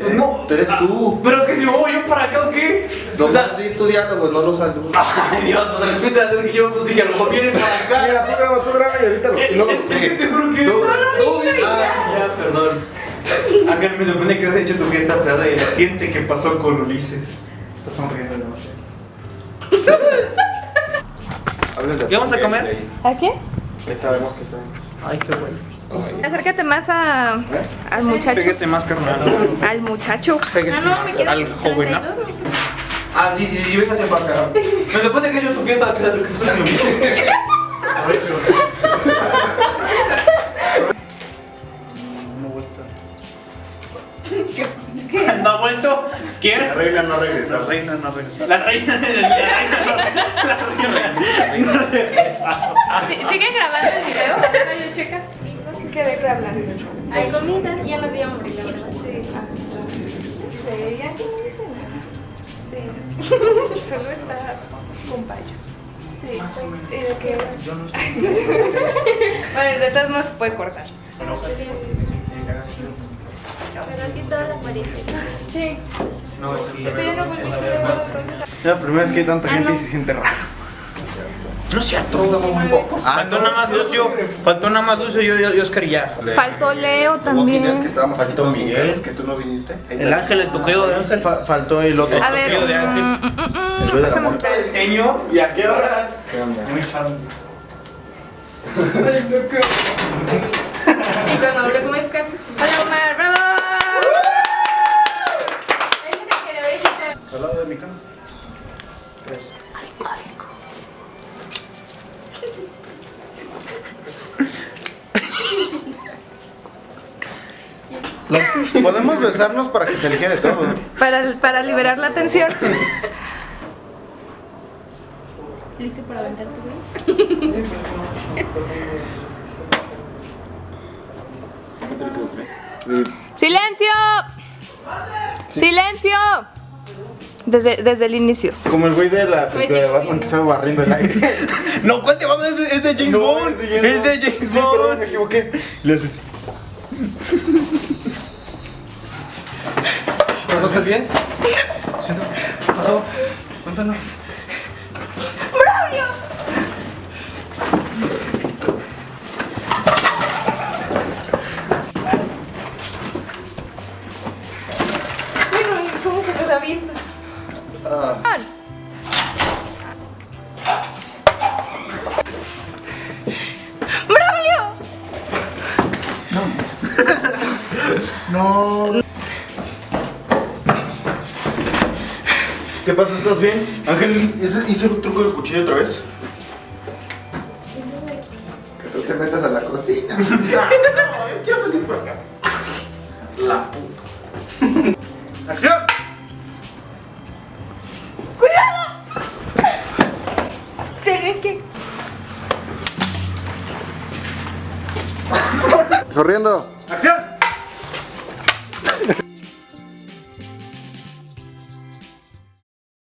Pues no. Tú eres tú. Pero es que si me voy yo para acá o qué? No O sea, estás estudiando, pues no lo saludas. Ay Dios, pues de repente antes que yo pues dije a lo mejor vienen para acá. Mira, tú graba, tú graba y ahorita lo. Y luego. Te juro que Tú, tú, ah, Ya, perdón. Ángel, me sorprende que has hecho tu fiesta pesada y la siente que pasó con Ulises. Estás sonriendo demasiado. ¿Qué vamos a comer? ¿A qué? Ahí sabemos que está. Ay, qué bueno. Ay. Acércate más a, al muchacho. Pégase más, carnal. Al muchacho. Pégase más al jovenazo. Ah, sí, sí, sí, véngase para acá. Me sorprende que yo tu fiesta pesada lo que pasó con Ulises. No vuelto. ¿No ha vuelto? ¿Quién? La reina no regresa. La reina no regresa. La reina, la reina no regresa. La reina no regresa. ¿Siguen grabando el video? Ay, checa. Quedé grabando. Hay comida, ya no dio hambre, la verdad. Sí. Sí, aquí no dice nada. Sí. Solo está con payo. Sí. ¿Y de qué hora? Yo no sé. Bueno, de todos modos se puede cortar. Pero así todas las parejas. Sí. No, es ya la primera vez que hay tanta gente y se siente raro. No es cierto. Ah, Faltó nada más Lucio. Faltó nada más Lucio y yo, y Oscar y ya. Faltó Leo que también. estábamos aquí todos Miguel. juntos, que tú no viniste. El ángel, el toqueo de ángel. Fa- faltó el otro. Toqueo de ángel. mm, mm, mm, El ruido del pásame amor. otra vez. El señor. ¿Y a qué horas? Muy charmante. Y cuando hablé con Oscar, Hola Omar, bravo. es lo que quería Al lado de mi cama. Tres. Lo- Podemos besarnos para que se aligere todo. Para, para liberar la tensión. ¿Listo para aventar tu güey? ¡Silencio! ¡Silencio! Desde, desde el inicio. Como el güey de la película de Batman que estaba barriendo el aire. No, ¿cuál te va a Es de, es de James No, Bond. no. Es de James Sí, Bond. perdón, me equivoqué. Le haces. ¿Pero estás bien? Siento. ¿Qué pasó? Cuéntanos. ¡Braulio! Bueno, ¿Cómo se los avienta? Ah, ¡Braulio! No. ¿Qué pasó? ¿Estás bien? Ángel, ¿ese- ¿hizo el truco del cuchillo otra vez? que tú te metas a la cocina. quiero salir por acá. La puta. ¡Acción! Corriendo. ¡Acción!